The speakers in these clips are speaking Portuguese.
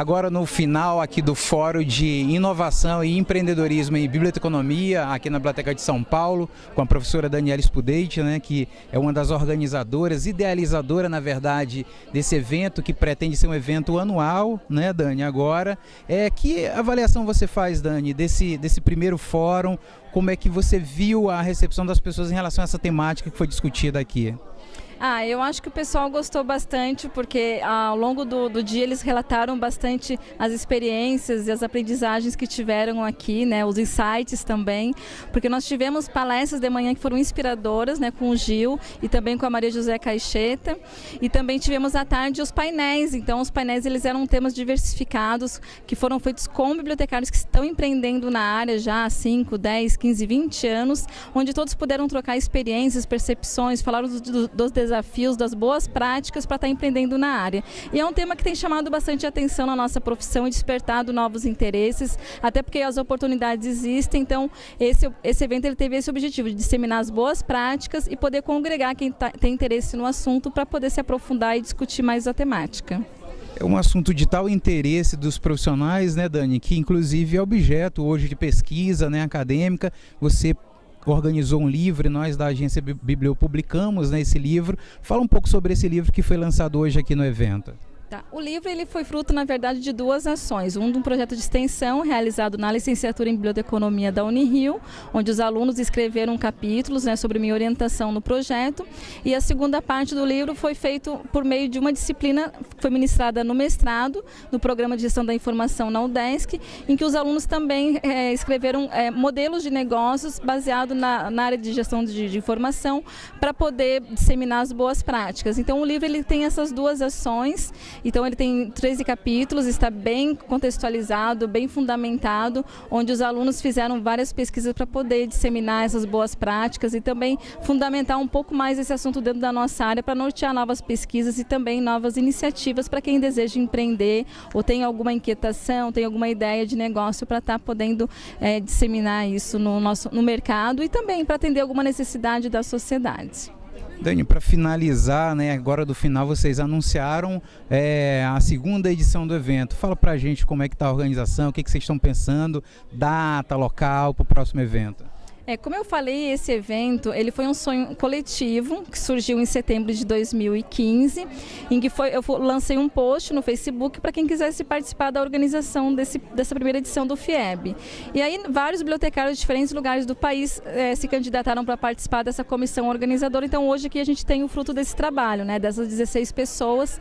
Agora no final aqui do Fórum de Inovação e Empreendedorismo em Biblioteconomia, aqui na Biblioteca de São Paulo, com a professora Daniela Spudeit, né, que é uma das organizadoras, idealizadora, na verdade, desse evento, que pretende ser um evento anual, né, Dani, agora. É, que avaliação você faz, Dani, desse, desse primeiro fórum? Como é que você viu a recepção das pessoas em relação a essa temática que foi discutida aqui? Ah, eu acho que o pessoal gostou bastante, porque ao longo do, do, dia eles relataram bastante as experiências e as aprendizagens que tiveram aqui, né, os insights também, porque nós tivemos palestras de manhã que foram inspiradoras, né, com o Gil e também com a Maria José Caixeta, e também tivemos à tarde os painéis, então os painéis eles eram temas diversificados, que foram feitos com bibliotecários que estão empreendendo na área já há 5, 10, 15, 20 anos, onde todos puderam trocar experiências, percepções, falaram dos, dos desafios das boas práticas para estar tá empreendendo na área. E é um tema que tem chamado bastante atenção na nossa profissão e despertado novos interesses, até porque as oportunidades existem, então esse, esse evento ele teve esse objetivo de disseminar as boas práticas e poder congregar quem tá, tem interesse no assunto para poder se aprofundar e discutir mais a temática. É um assunto de tal interesse dos profissionais, né, Dani, que inclusive é objeto hoje de pesquisa né, acadêmica. Você organizou um livro nós da agência Biblio publicamos né, esse livro. Fala um pouco sobre esse livro que foi lançado hoje aqui no evento. Tá. O livro ele foi fruto, na verdade, de duas ações. Um de um projeto de extensão realizado na licenciatura em Biblioteconomia da Unirio, onde os alunos escreveram capítulos né, sobre minha orientação no projeto. E a segunda parte do livro foi feito por meio de uma disciplina que foi ministrada no mestrado, no Programa de Gestão da Informação na UDESC, em que os alunos também é, escreveram é, modelos de negócios baseados na, na, área de gestão de, de informação para poder disseminar as boas práticas. Então o livro ele tem essas duas ações então ele tem 13 capítulos, está bem contextualizado, bem fundamentado, onde os alunos fizeram várias pesquisas para poder disseminar essas boas práticas e também fundamentar um pouco mais esse assunto dentro da nossa área para nortear novas pesquisas e também novas iniciativas para quem deseja empreender ou tem alguma inquietação, tem alguma ideia de negócio para estar tá podendo é, disseminar isso no, nosso, no mercado e também para atender alguma necessidade da sociedade. Dani, para finalizar, né, agora do final vocês anunciaram é, a segunda edição do evento. Fala para a gente como é que está a organização, o que, que vocês estão pensando, data, local para o próximo evento. É, como eu falei, esse evento ele foi um sonho coletivo que surgiu em setembro de 2015, em que foi, eu lancei um post no Facebook para quem quisesse participar da organização desse, dessa primeira edição do FIEB. E aí vários bibliotecários de diferentes lugares do país é, se candidataram para participar dessa comissão organizadora. Então hoje aqui a gente tem o fruto desse trabalho, né, dessas 16 pessoas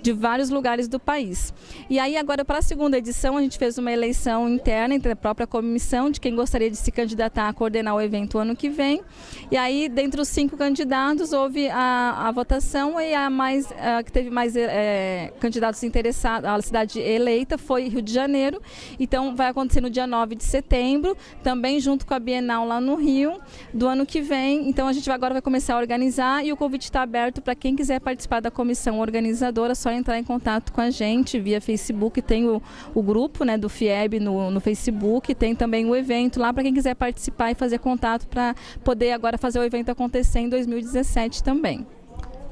de vários lugares do país. E aí agora para a segunda edição a gente fez uma eleição interna entre a própria comissão de quem gostaria de se candidatar a coordenar coordenar o evento ano que vem. E aí, dentre os cinco candidatos, houve a, a votação e a mais a, que teve mais é, candidatos interessados, a cidade eleita foi Rio de Janeiro. Então, vai acontecer no dia 9 de setembro, também junto com a Bienal lá no Rio, do ano que vem. Então, a gente agora vai começar a organizar e o convite está aberto para quem quiser participar da comissão organizadora, só entrar em contato com a gente via Facebook. Tem o, o grupo né, do FIEB no, no Facebook, tem também o evento lá para quem quiser participar e fazer fazer contato para poder agora fazer o evento acontecer em 2017 também.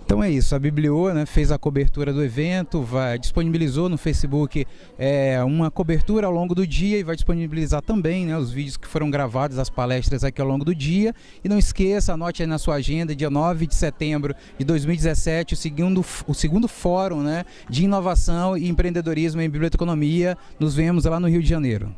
Então é isso, a Biblio né, fez a cobertura do evento, vai, disponibilizou no Facebook é, uma cobertura ao longo do dia e vai disponibilizar também né, os vídeos que foram gravados, as palestras aqui ao longo do dia. E não esqueça, anote aí na sua agenda, dia 9 de setembro de 2017, o segundo, o segundo fórum né, de inovação e empreendedorismo em biblioteconomia. Nos vemos lá no Rio de Janeiro.